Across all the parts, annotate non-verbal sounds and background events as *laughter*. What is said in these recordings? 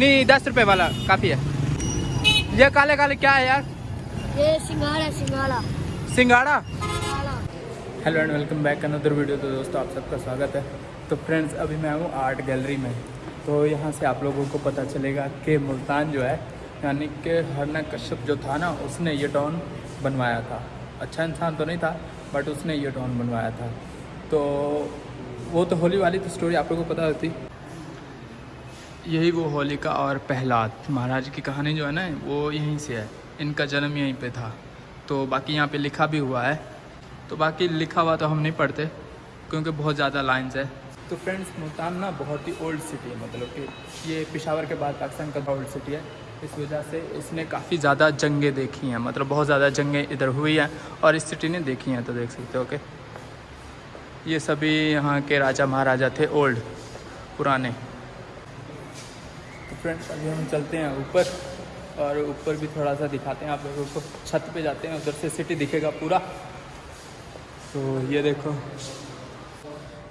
نہیں دس روپے والا کافی ہے۔ یہ کالے کالے کیا ہے یار؟ یہ سنگاڑا سنگاڑا سنگاڑا ہیلو اینڈ ویلکم بیک اندر ویڈیو تو دوستوں آپ سب کا سواگت ہے۔ تو فرینڈز ابھی میں ہوں آرٹ گیلری میں۔ تو یہاں سے آپ لوگوں کو پتہ چلے گا کہ ملتان جو ہے یعنی کہ ہرنا کشپ جو تھا نا اس نے یہ ٹاؤن بنوایا تھا۔ اچھا انسان تو نہیں تھا بٹ اس نے یہ ٹاؤن بنوایا تھا۔ تو وہ تو ہولی والی تو سٹوری آپ لوگوں کو پتہ ہوتی۔ یہی وہ ہولیکا اور پہلاد، مہاراج کی کہانی جو ہے نا، وہ یہیں سے ہے۔ ان کا جنم یہیں پہ تھا۔ تو باقی یہاں پہ لکھا بھی ہوا ہے۔ تو باقی لکھا ہوا تو ہم نہیں پڑھتے، کیونکہ بہت زیادہ لائنز ہے۔ تو فرینڈس ملتان نا بہت ہی اولڈ سٹی ہے مطلب کہ یہ پشاور کے بعد پاکستان کا اولڈ سٹی ہے۔ اس وجہ سے اس نے کافی زیادہ جنگیں دیکھی ہیں۔ مطلب بہت زیادہ جنگیں ادھر ہوئی ہیں اور اس سٹی نے دیکھی ہیں تو دیکھ سکتے ہو کہ یہ سبھی یہاں کے راجہ مہاراجہ تھے اولڈ پرانے۔ فرینڈس ابھی ہم چلتے ہیں اوپر اور اوپر بھی تھوڑا سا دکھاتے ہیں آپ لوگوں کو چھت پہ جاتے ہیں ادھر سے سٹی دکھے گا پورا تو یہ دیکھو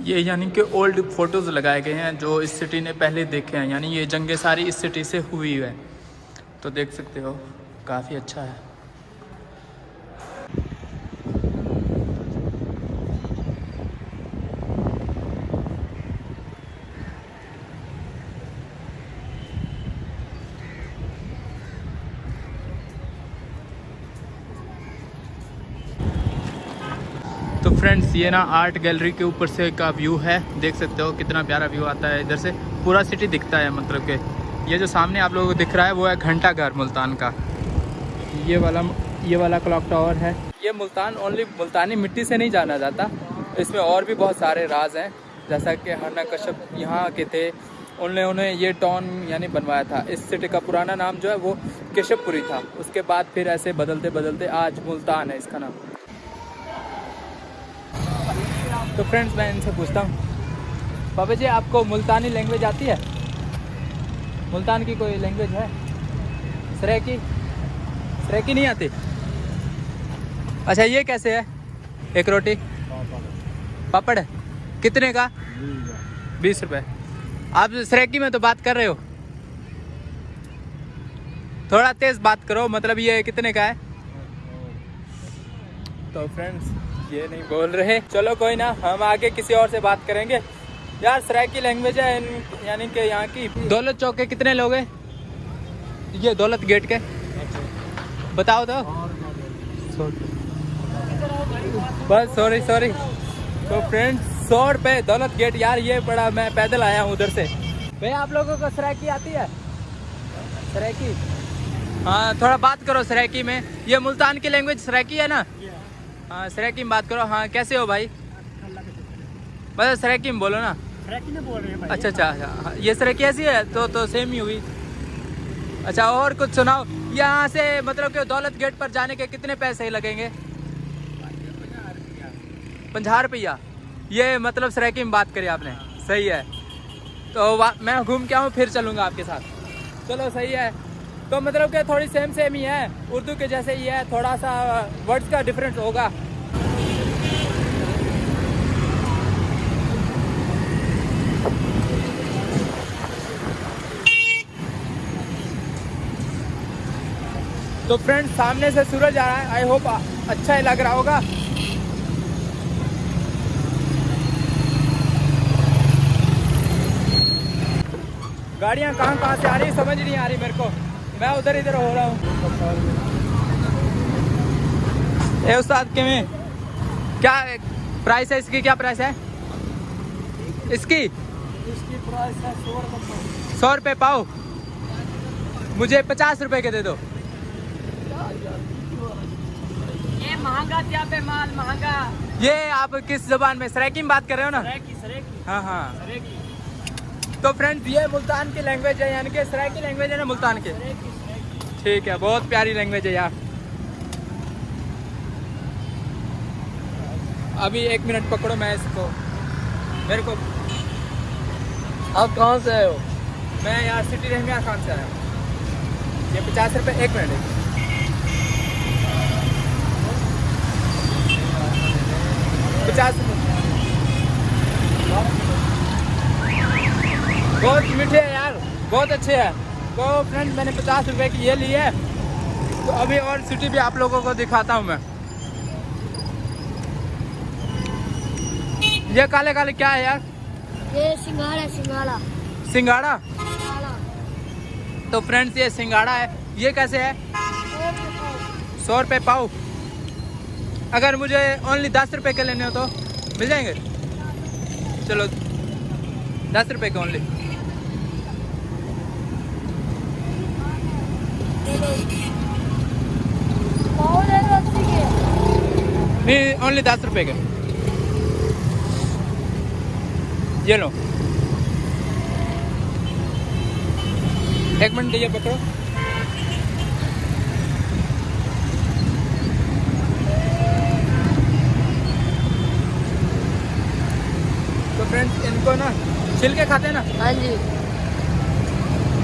یہ یعنی کہ اولڈ فوٹوز لگائے گئے ہیں جو اس سٹی نے پہلے دیکھے ہیں یعنی یہ جنگیں ساری اس سٹی سے ہوئی ہے تو دیکھ سکتے ہو کافی اچھا ہے فرینڈس یہ نا آرٹ گیلری کے اوپر سے کا ویو ہے۔ دیکھ سکتے ہو کتنا پیارا ویو آتا ہے۔ ادھر سے پورا سٹی دکھتا ہے مطلب کہ یہ جو سامنے آپ لوگوں کو دکھ رہا ہے، وہ ہے گھنٹہ گھر ملتان کا۔ یہ والا یہ والا کلاک ٹاور ہے۔ یہ ملتان اونلی ملتانی مٹی سے نہیں جانا جاتا۔ اس میں اور بھی بہت سارے راز ہیں۔ جیسا کہ ہرنا کشپ یہاں کے تھے۔ انہوں نے انہیں یہ ٹاؤن یعنی بنوایا تھا۔ اس سٹی کا پرانا نام جو ہے، وہ کشپ پوری تھا۔ اس کے بعد پھر ایسے بدلتے بدلتے آج ملتان ہے اس کا نام۔ تو فرینڈس میں ان سے پوچھتا ہوں۔ بابا جی آپ کو ملتانی لینگویج آتی ہے؟ ملتان کی کوئی لینگویج ہے؟ سریکی؟ سریکی نہیں آتی۔ اچھا یہ کیسے ہے؟ ایک روٹی۔ پاپڑ ہے۔ کتنے کا؟ بیس روپے۔ آپ سریکی میں تو بات کر رہے ہو۔ تھوڑا تیز بات کرو مطلب یہ کتنے کا ہے؟ تو فرینڈس یہ نہیں بول رہے۔ چلو کوئی نہ، ہم آگے کسی اور سے بات کریں گے۔ یار، سرائکی لینگویج ہے یعنی کہ یہاں کی۔ دولت چوک کے کتنے لوگ ہیں؟ یہ دولت گیٹ کے۔ بتاؤ تو۔ بس، سوری سوری۔ تو فرینڈ سو روپے دولت گیٹ۔ یار، یہ بڑا میں پیدل آیا ہوں ادھر سے۔ بھائی، آپ لوگوں کو سرائکی آتی ہے؟ سرائکی؟ ہاں تھوڑا بات کرو سرائکی میں۔ یہ ملتان کی لینگویج سرائکی ہے نا؟ ہاں سریکیم بات کرو۔ ہاں کیسے ہو بھائی؟ بس سریکیم بولو نا۔ اچھا اچھا اچھا۔ ہاں، یہ سریکی ایسی ہے؟ تو تو سیم ہی ہوئی۔ اچھا اور کچھ سناؤ۔ یہاں سے مطلب کہ دولت گیٹ پر جانے کے کتنے پیسے لگیں گے؟ پنجہ روپیہ۔ یہ مطلب سریکی بات کری آپ نے۔ صحیح ہے۔ تو میں گھوم کے آؤں پھر چلوں گا آپ کے ساتھ۔ چلو صحیح ہے۔ تو مطلب کہ تھوڑی سیم سیم ہی ہے۔ اردو کے جیسے ہی ہے، تھوڑا سا ورڈز کا ڈفرینس ہوگا۔ تو فرینڈ سامنے سے سورج آ رہا ہے۔ آئی ہوپ اچھا ہی لگ رہا ہوگا۔ گاڑیاں کہاں کہاں سے آ رہی سمجھ نہیں آ رہی میرے کو۔ میں ادھر ادھر ہو رہا ہوں۔ اے استاد کیویں کیا پرائس ہے اس کی؟ کیا پرائس ہے؟ اس کی؟ سو روپے پاؤ۔ مجھے پچاس روپے کے دے دو۔ یہ مہنگا کیا پہ مال مہنگا۔ یہ آپ کس زبان میں؟ سریکی میں بات کر رہے ہو نا؟ ہاں ہاں۔ تو فرینڈ یہ ملتان کی لینگویج ہے یعنی کہ سریکی لینگویج ہے نا ملتان کی ٹھیک ہے بہت پیاری لینگویج ہے یار۔ ابھی ایک منٹ پکڑو میں اس کو میرے کو آپ کہاں سے آئے ہو؟ میں یار سٹی رحمیہ خان سے آیا ہوں۔ یہ پچاس روپے ایک منٹ ہے۔ پچاس روپے۔ بہت میٹھے ہیں یار بہت اچھے ہیں۔ تو فرینڈ میں نے پچاس روپے کی یہ لی ہے۔ تو ابھی اور سٹی بھی آپ لوگوں کو دکھاتا ہوں میں۔ یہ کالے کالے کیا ہے یار؟ یہ سنگاڑا تو فرینڈس یہ سنگاڑا ہے۔ یہ کیسے ہے؟ سو روپے پاؤ۔ اگر مجھے اونلی دس روپے کے لینے ہو تو مل جائیں گے؟ چلو دس روپے کے اونلی نہیں اونلی دس روپے کے یہ لو ایک منٹ دیجیے پکڑو تو فرینڈ ان کو نا چھلکے کھاتے ہیں نا ہاں جی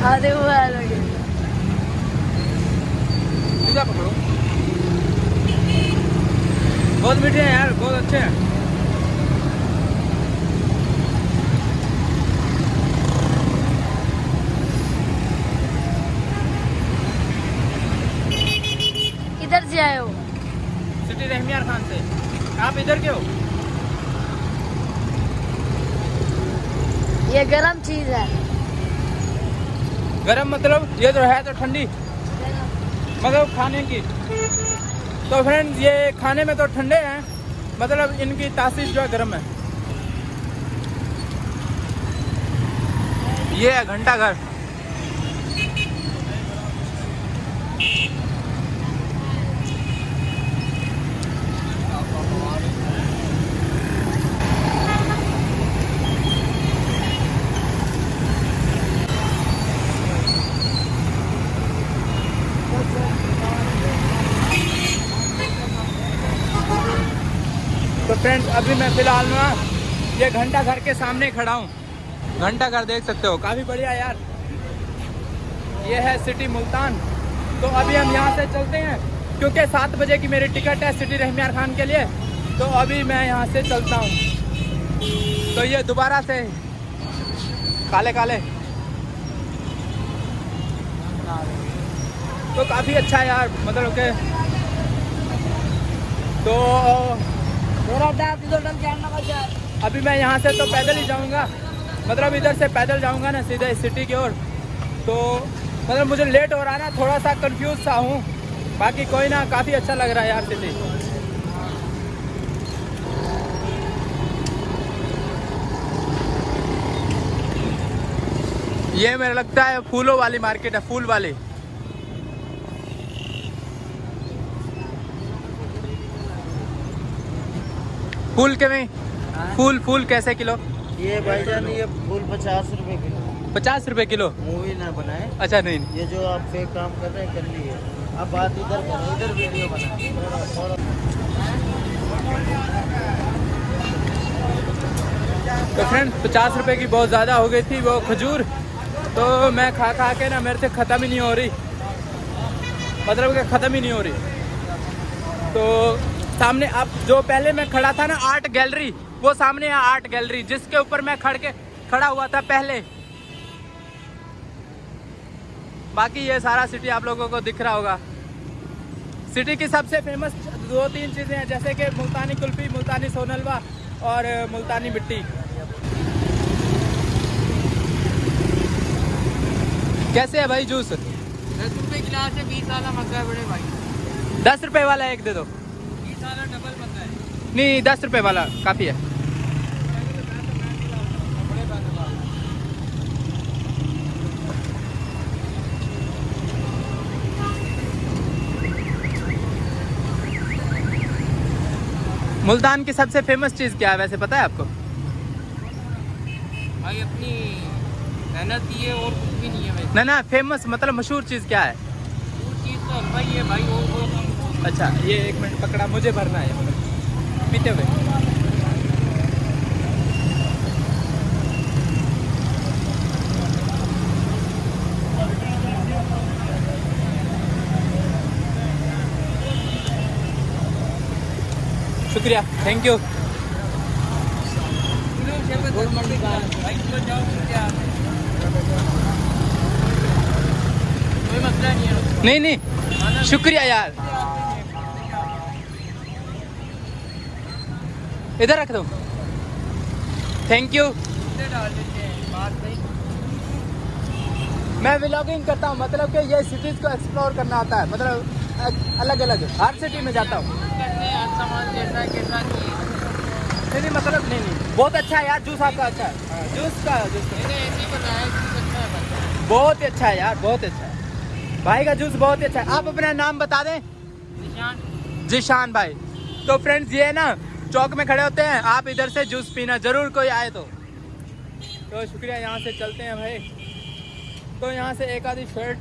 کھاتے ہوئے سیدھا پکڑو۔ بہت میٹھے ہیں یار بہت اچھے ہیں۔ کدھر سے آئے ہو۔ سٹی رحمیار خان سے۔ آپ ادھر کے ہو۔ یہ گرم چیز ہے۔ گرم مطلب یہ تو ہے تو ٹھنڈی۔ مطلب کھانے کی۔ تو فرینڈ یہ کھانے میں تو ٹھنڈے ہیں مطلب ان کی تاثیر جو ہے گرم ہے۔ یہ ہے گھنٹہ گھر۔ فرینڈ ابھی میں فی الحال میں یہ گھنٹہ گھر کے سامنے کھڑا ہوں گھنٹہ گھر دیکھ سکتے ہو کافی بڑھیا یار یہ ہے سٹی ملتان تو ابھی ہم یہاں سے چلتے ہیں کیونکہ سات بجے کی میری ٹکٹ ہے سٹی رحمیار خان کے لیے تو ابھی میں یہاں سے چلتا ہوں تو یہ دوبارہ سے کالے کالے تو کافی اچھا یار مطلب کہ تو ابھی میں یہاں سے تو پیدل ہی جاؤں گا۔ مطلب ادھر سے پیدل جاؤں گا نا سیدھے سٹی کی اور۔ تو مطلب مجھے لیٹ ہو رہا نا، تھوڑا سا کنفیوز سا ہوں۔ باقی کوئی نہ، کافی اچھا لگ رہا ہے یار سٹی یہ میرا لگتا ہے پھولوں والی مارکیٹ ہے، پھول والی۔ پھول کے میں ہاں۔ پھول پھول کیسے کلو؟ یہ بھائی جان یہ پھول پچاس روپے کلو۔ پچاس روپے کلو؟ مووی نہ بنائے اچھا نہیں۔ یہ جو آپ پہ کام کر رہے ہیں کر لیے اب بات ادھر کریں ادھر ویڈیو بنائیں۔ تو فرینڈ پچاس روپے کی بہت زیادہ ہو گئی تھی وہ کھجور۔ تو میں کھا کھا کے نا میرے سے ختم ہی نہیں ہو رہی۔ مطلب کہ ختم ہی نہیں ہو رہی۔ تو سامنے اب جو پہلے میں کھڑا تھا نا آرٹ گیلری وہ سامنے ہے آرٹ گیلری۔ جس کے اوپر میں کھڑ کے کھڑا ہوا تھا پہلے۔ باقی یہ سارا سٹی آپ لوگوں کو دکھ رہا ہوگا۔ سٹی کی سب سے فیمس دو تین چیزیں ہیں جیسے کہ ملتانی کلفی ملتانی سونلوا اور ملتانی مٹی۔ کیسے ہے بھائی جوس؟ دس روپے گلاس ہے بیس والا مزہ ہے بڑے بھائی۔ دس روپے والا ایک دے دو۔ نہیں دس روپے والا کافی ہے۔ ملتان کی سب سے فیمس چیز کیا ہے؟ ویسے پتا ہے آپ کو؟ بھائی اپنی محنت ہے اور کچھ بھی نہیں ہے نہ نہ فیمس مطلب مشہور چیز کیا ہے؟ مشہور چیز تو ہے بھائی اچھا یہ ایک منٹ پکڑا، مجھے بھرنا ہے مطلب پیتے ہوئے۔ شکریہ تھینک یو نہیں نہیں، شکریہ یار۔ ادھر رکھ دو۔ تھینک یو میں ولاگنگ کرتا ہوں مطلب کہ یہ سٹیز کو ایکسپلور کرنا آتا ہے۔ مطلب الگ الگ ہر سٹی میں جاتا ہوں۔ نہیں مطلب نہیں نہیں۔ بہت اچھا ہے یار جوس آپ کا اچھا ہے۔ ہاں، جوس کا بہت اچھا ہے یار بہت اچھا ہے۔ بھائی کا جوس بہت اچھا ہے۔ آپ اپنا نام بتا دیں۔ جیشان بھائی۔ تو فرینڈز یہ ہے نا چوک میں کھڑے ہوتے ہیں، آپ ادھر سے جوس پینا ضرور کوئی آئے تو۔ تو شکریہ، یہاں سے چلتے ہیں بھائی۔ تو یہاں سے ایک آدھی شرٹ۔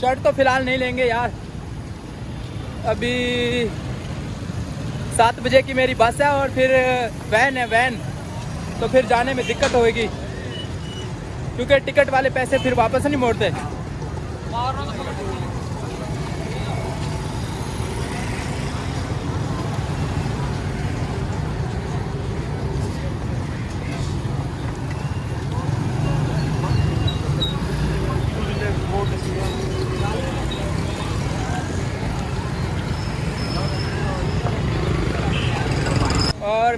شرٹ تو فی الحال نہیں لیں گے یار۔ ابھی سات بجے کی میری بس ہے اور پھر وین ہے، وین۔ تو پھر جانے میں دقت ہوئے گی۔ کیونکہ ٹکٹ والے پیسے پھر واپس نہیں موڑتے۔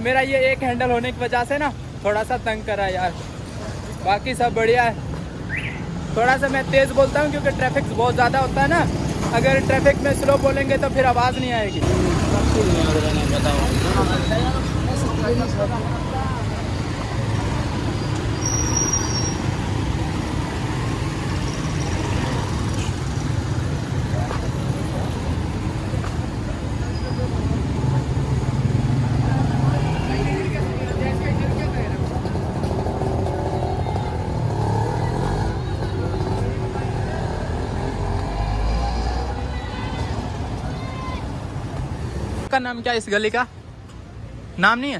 میرا یہ ایک ہینڈل ہونے کی وجہ سے نا تھوڑا سا تنگ کرا یار۔ باقی سب بڑھیا ہے۔ تھوڑا سا میں تیز بولتا ہوں کیونکہ ٹریفک بہت زیادہ ہوتا ہے نا۔ اگر ٹریفک میں سلو بولیں گے تو پھر آواز نہیں آئے گی۔ کا نام کیا اس گلی کا؟ نام نہیں ہے؟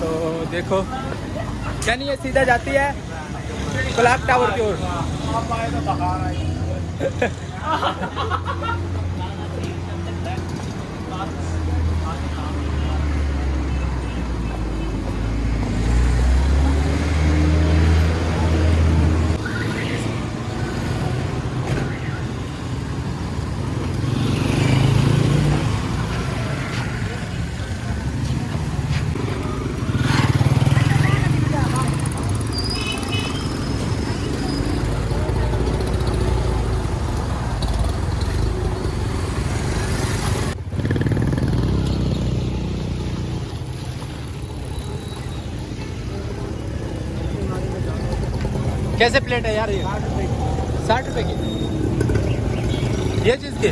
تو دیکھو نہیں یہ سیدھا جاتی ہے کلاک ٹاور کی اور۔ *laughs* کیسے پلیٹ ہے یار یہ؟ ساٹھ روپے کی۔ یہ چیز کی؟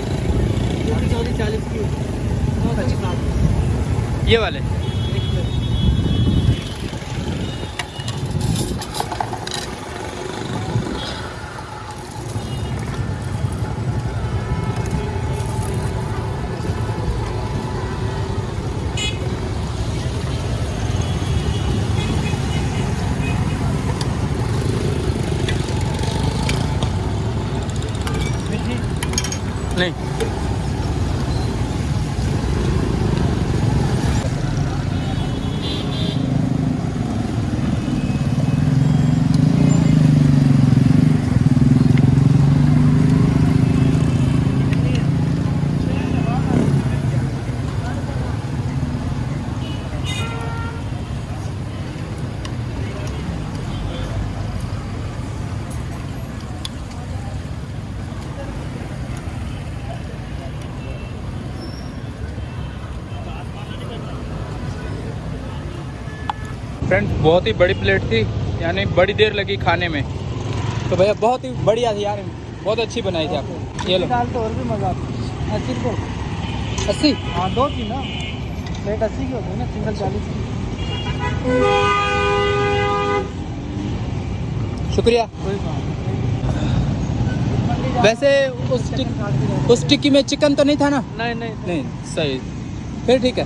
چالیس کی۔ یہ والے۔ فرینڈ بہت ہی بڑی پلیٹ تھی یعنی بڑی دیر لگی کھانے میں تو بھیا بہت ہی بڑھیا تھی یار بہت اچھی بنائی تھی آپ یہ لو اور بھی مزہ اسی کو اسی ہاں دو تھی نا پلیٹ اسی کی ہوتی ہے نا سنگل چالیس کی شکریہ ویسے اس ٹکی میں چکن تو نہیں تھا نا نہیں نہیں صحیح پھر ٹھیک ہے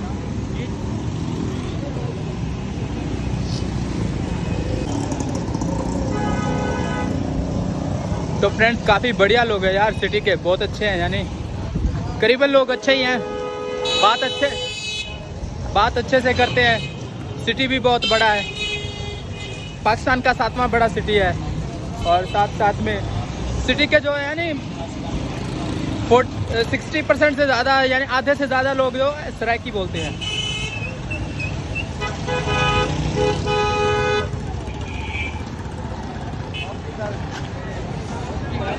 تو فرینڈس کافی بڑھیا لوگ ہیں یار سٹی کے، بہت اچھے ہیں یعنی قریباً لوگ اچھے ہی ہیں۔ بات اچھے بات اچھے سے کرتے ہیں۔ سٹی بھی بہت بڑا ہے۔ پاکستان کا ساتواں بڑا سٹی ہے۔ اور ساتھ ساتھ میں سٹی کے جو ہے یعنی سکسٹی پرسینٹ سے زیادہ یعنی آدھے سے زیادہ لوگ جو سرائکی بولتے ہیں۔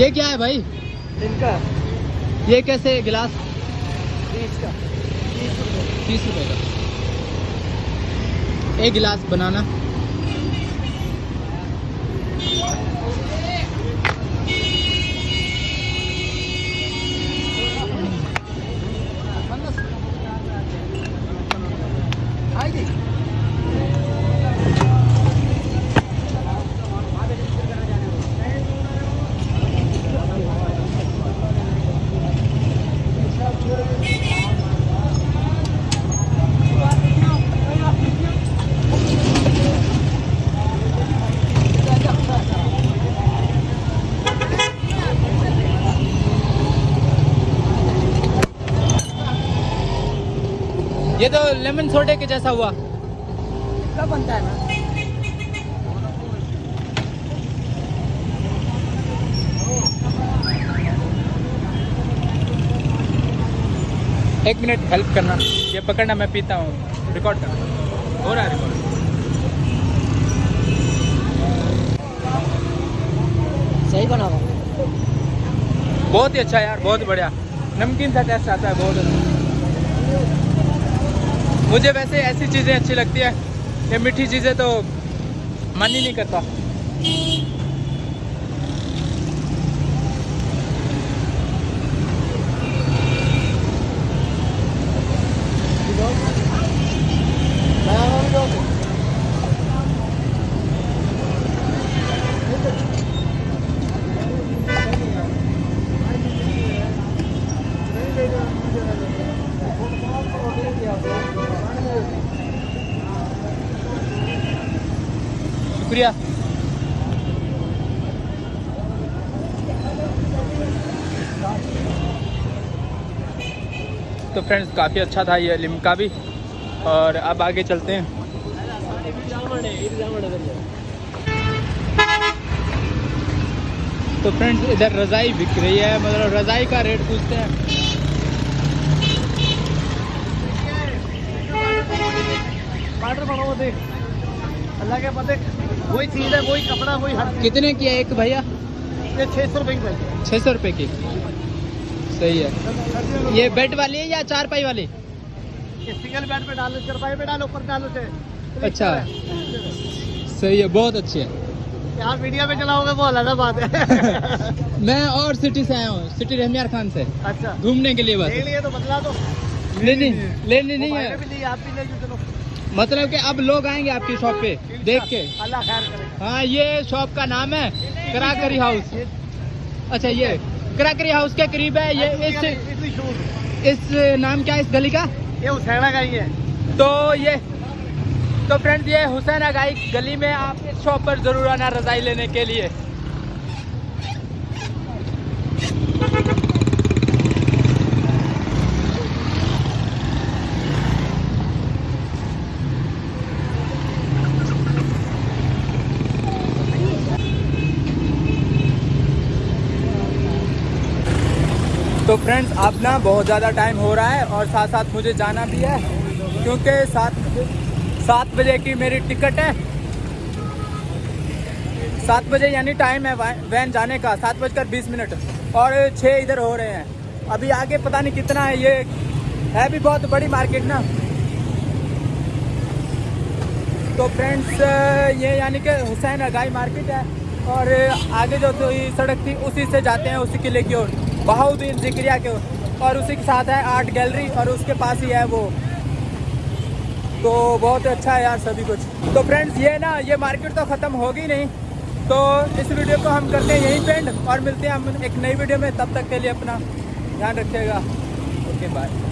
یہ کیا ہے بھائی؟ ان کا۔ یہ کیسے گلاس؟ کا۔ تیس روپے کا۔ ایک گلاس بنانا۔ لیمن سوڈے کے جیسا ہوا بنتا ہے نا ایک منٹ ہیلپ کرنا یہ پکڑنا میں پیتا ہوں ریکارڈ کرنا ہو رہا ہے ریکارڈ صحیح بنا ہوا بہت ہی اچھا یار بہت بڑھیا نمکین تھا ٹیسٹ آتا ہے بہت اچھا مجھے ویسے ایسی چیزیں اچھی لگتی ہیں یہ میٹھی چیزیں تو من ہی نہیں کرتا Yeah. شکریہ۔ تو فرینڈز، کافی اچھا تھا یہ لمکا بھی۔ اور اب آگے چلتے ہیں۔ تو فرینڈز، ادھر رضائی بک رہی ہے مطلب رضائی کا ریٹ پوچھتے ہیں۔ اللہ کے پتے وہی چیز ہے وہی کپڑا وہی ہر کتنے کی ہے ایک بھیا؟ چھ سو روپے کی چھ سو روپے کی۔ صحیح ہے۔ یہ بیڈ والی ہے یا چار پائی والی؟ سنگل بیڈ پہ ڈالو چار پائی پہ ڈالو اوپر ڈالو اچھا۔ صحیح ہے بہت اچھی ہے۔ یار میڈیا پہ چلاؤ گے وہ الگ بات ہے۔ *laughs* میں اور سٹی سے آیا ہوں سٹی رحمیار خان سے۔ اچھا۔ گھومنے کے لیے بس۔ لے لیے تو بدلا دو۔ نہیں نہیں نہیں آپ بھی لے جو چلو۔ مطلب کہ اب لوگ آئیں گے آپ کی شاپ پہ دیکھ کے۔ اللہ خیر ہاں یہ شاپ کا نام ہے کراکری ہاؤس۔ اچھا یہ کراکری ہاؤس کے قریب ہے یہ اس نام کیا اس گلی کا؟ یہ حسین گائی ہے۔ تو یہ تو فرینڈز یہ حسین گائی گلی میں آپ اس شاپ پر ضرور آنا رضائی لینے کے لیے۔ تو فرینڈس اب نا بہت زیادہ ٹائم ہو رہا ہے اور ساتھ ساتھ مجھے جانا بھی ہے، کیونکہ سات سات بجے کی میری ٹکٹ ہے۔ سات بجے یعنی ٹائم ہے وین جانے کا، سات بج کر بیس منٹ۔ اور چھ ادھر ہو رہے ہیں۔ ابھی آگے پتہ نہیں کتنا ہے، یہ ہے بھی بہت بڑی مارکیٹ نا۔ تو فرینڈس یہ یعنی کہ حسین اگائی مارکیٹ ہے۔ اور آگے جو سڑک تھی، اسی سے جاتے ہیں، اسی قلعے کی اور۔ بہاؤدین ذکریہ کے اور اسی کے ساتھ ہے آرٹ گیلری اور اس کے پاس ہی ہے وہ۔ تو بہت اچھا ہے یار سبھی کچھ۔ تو فرینڈز، یہ نا، یہ مارکیٹ تو ختم ہوگی نہیں۔ تو اس ویڈیو کو ہم کرتے ہیں یہیں پینڈ اور ملتے ہیں ہم ایک نئی ویڈیو میں۔ تب تک کے لیے اپنا دھیان رکھیے گا۔ Okay bye